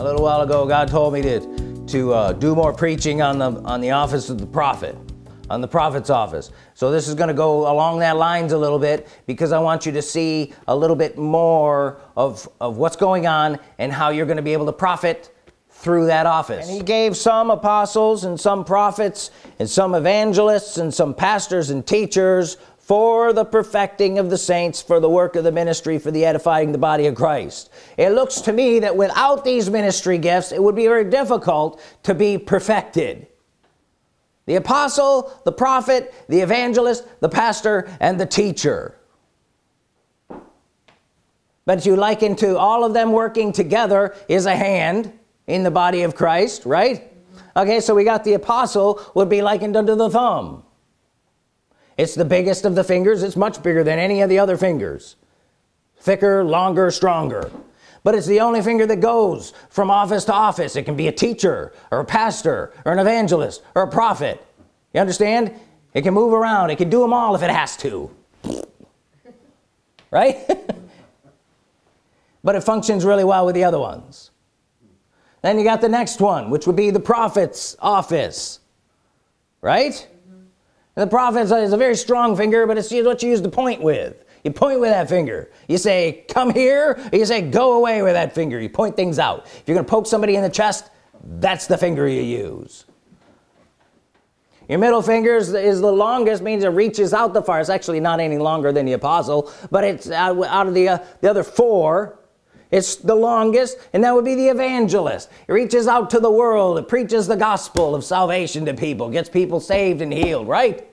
a little while ago God told me to to uh, do more preaching on the on the office of the prophet on the prophet's office. So this is going to go along that lines a little bit because I want you to see a little bit more of of what's going on and how you're going to be able to profit through that office. And he gave some apostles and some prophets and some evangelists and some pastors and teachers for the perfecting of the saints for the work of the ministry for the edifying the body of Christ. It looks to me that without these ministry gifts it would be very difficult to be perfected. The apostle the prophet the evangelist the pastor and the teacher. But you liken to all of them working together is a hand in the body of Christ right? Okay so we got the apostle would be likened unto the thumb it's the biggest of the fingers. It's much bigger than any of the other fingers. Thicker longer stronger. But it's the only finger that goes from office to office. It can be a teacher or a pastor or an evangelist or a prophet. You understand? It can move around. It can do them all if it has to. Right? But it functions really well with the other ones. Then you got the next one which would be the prophet's office. Right the prophet is a very strong finger but it's what you use to point with. You point with that finger. You say come here you say go away with that finger you point things out. If you're gonna poke somebody in the chest that's the finger you use. Your middle finger is the longest means it reaches out the far it's actually not any longer than the apostle but it's out, of the uh, the other four. It's the longest and that would be the evangelist. It reaches out to the world. It preaches the gospel of salvation to people gets people saved and healed right.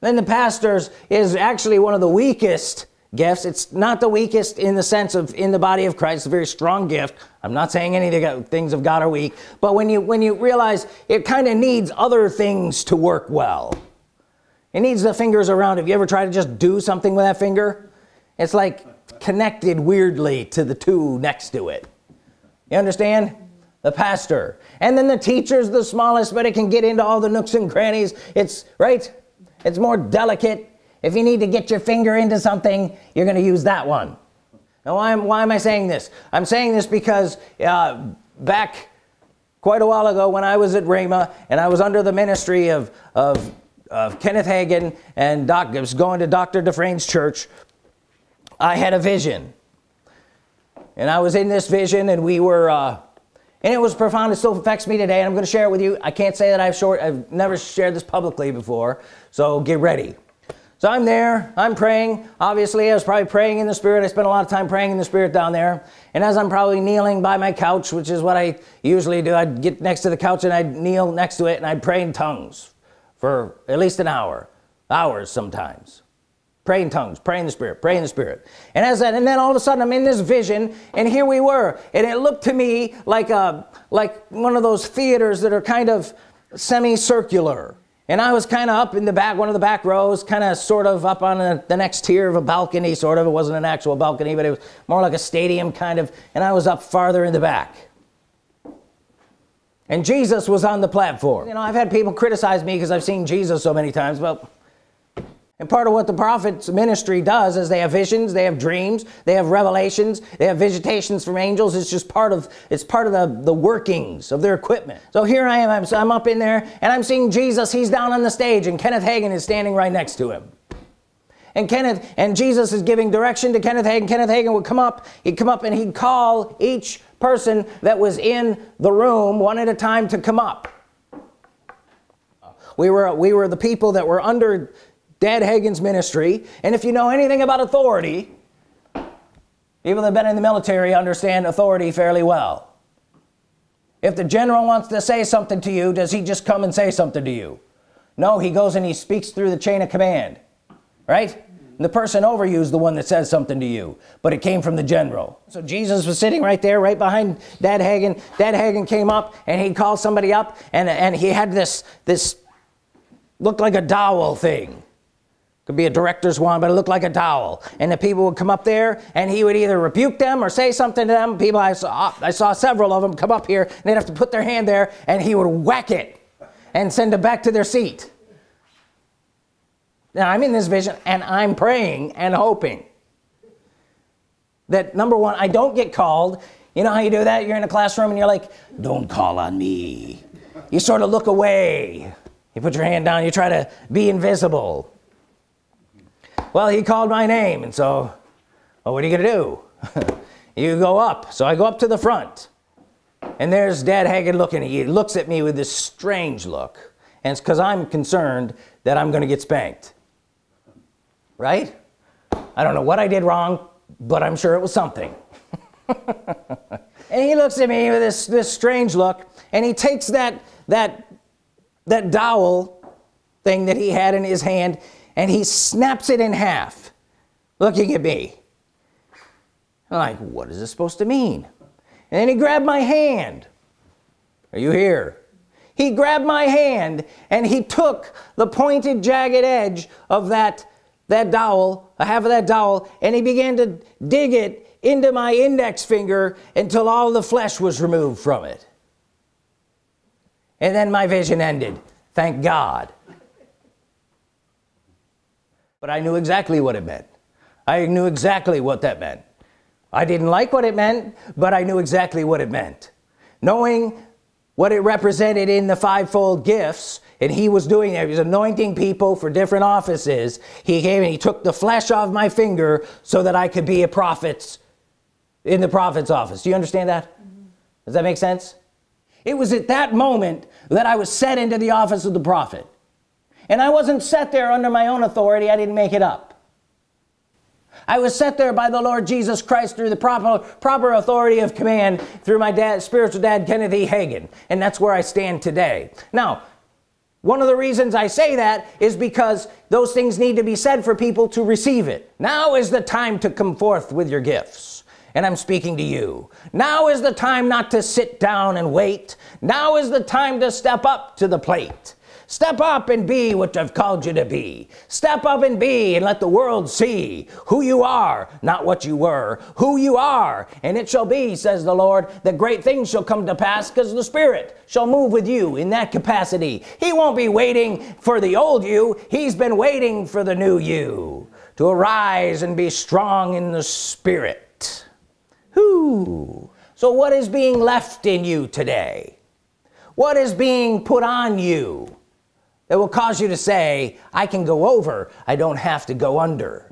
Then the pastors is actually one of the weakest gifts. It's not the weakest in the sense of in the body of Christ it's a very strong gift. I'm not saying any things of God are weak. But when you when you realize it kind of needs other things to work well. It needs the fingers around. If you ever try to just do something with that finger? It's like connected weirdly to the two next to it. You understand? The pastor. And then the teacher's the smallest but it can get into all the nooks and crannies. It's right it's more delicate. If you need to get your finger into something you're gonna use that one. Now why am, why am I saying this? I'm saying this because uh, back quite a while ago when I was at Rhema and I was under the ministry of, of, of Kenneth Hagin and doc, was going to Dr. Dufresne's church I had a vision. And I was in this vision and we were uh, and it was profound. It still affects me today and I'm gonna share it with you. I can't say that I've short I've never shared this publicly before so get ready. So I'm there I'm praying. Obviously I was probably praying in the spirit. I spent a lot of time praying in the spirit down there. And as I'm probably kneeling by my couch which is what I usually do I'd get next to the couch and I'd kneel next to it and I'd pray in tongues for at least an hour hours sometimes pray in tongues pray in the spirit pray in the spirit. And as that and then all of a sudden I'm in this vision and here we were and it looked to me like a like one of those theaters that are kind of semicircular. And I was kind of up in the back one of the back rows kind of sort of up on a, the next tier of a balcony sort of. It wasn't an actual balcony but it was more like a stadium kind of. And I was up farther in the back. And Jesus was on the platform. You know I've had people criticize me because I've seen Jesus so many times but and part of what the prophet's ministry does is they have visions they have dreams they have revelations they have visitations from angels. It's just part of it's part of the the workings of their equipment. So here I am I'm, I'm up in there and I'm seeing Jesus. He's down on the stage and Kenneth Hagin is standing right next to him. And Kenneth and Jesus is giving direction to Kenneth Hagin. Kenneth Hagin would come up he'd come up and he'd call each person that was in the room one at a time to come up. We were we were the people that were under Dad Hagin's ministry. And if you know anything about authority people that have been in the military understand authority fairly well. If the general wants to say something to you does he just come and say something to you? No he goes and he speaks through the chain of command right? And the person over you is the one that says something to you but it came from the general. So Jesus was sitting right there right behind Dad Hagin Dad Hagin came up and he called somebody up and and he had this this looked like a dowel thing could be a director's wand but it looked like a towel and the people would come up there and he would either rebuke them or say something to them. People I saw I saw several of them come up here and they'd have to put their hand there and he would whack it and send them back to their seat. Now I'm in this vision and I'm praying and hoping that number one I don't get called. You know how you do that? You're in a classroom and you're like don't call on me. You sort of look away. You put your hand down you try to be invisible well he called my name and so well, what are you gonna do? You go up. So I go up to the front and there's dad Hagin looking he looks at me with this strange look and it's because I'm concerned that I'm gonna get spanked. Right? I don't know what I did wrong but I'm sure it was something. And he looks at me with this this strange look and he takes that that that dowel thing that he had in his hand and he snaps it in half. Looking at me. I'm like what is this supposed to mean? And then he grabbed my hand. Are you here? He grabbed my hand and he took the pointed jagged edge of that that dowel a half of that dowel and he began to dig it into my index finger until all the flesh was removed from it. And then my vision ended. Thank God but I knew exactly what it meant. I knew exactly what that meant. I didn't like what it meant but I knew exactly what it meant. Knowing what it represented in the fivefold gifts and he was doing it he was anointing people for different offices. He came and he took the flesh off my finger so that I could be a prophet in the prophet's office. Do you understand that? Mm -hmm. does that make sense? It was at that moment that I was set into the office of the prophet and I wasn't set there under my own authority. I didn't make it up. I was set there by the Lord Jesus Christ through the proper proper authority of command through my dad spiritual dad Kenneth E. Hagin. And that's where I stand today. Now one of the reasons I say that is because those things need to be said for people to receive it. Now is the time to come forth with your gifts. And I'm speaking to you. Now is the time not to sit down and wait. Now is the time to step up to the plate step up and be what I've called you to be. Step up and be and let the world see who you are not what you were who you are. And it shall be says the Lord that great things shall come to pass because the Spirit shall move with you in that capacity. He won't be waiting for the old you. He's been waiting for the new you to arise and be strong in the Spirit. Whoo. so what is being left in you today? What is being put on you that will cause you to say I can go over. I don't have to go under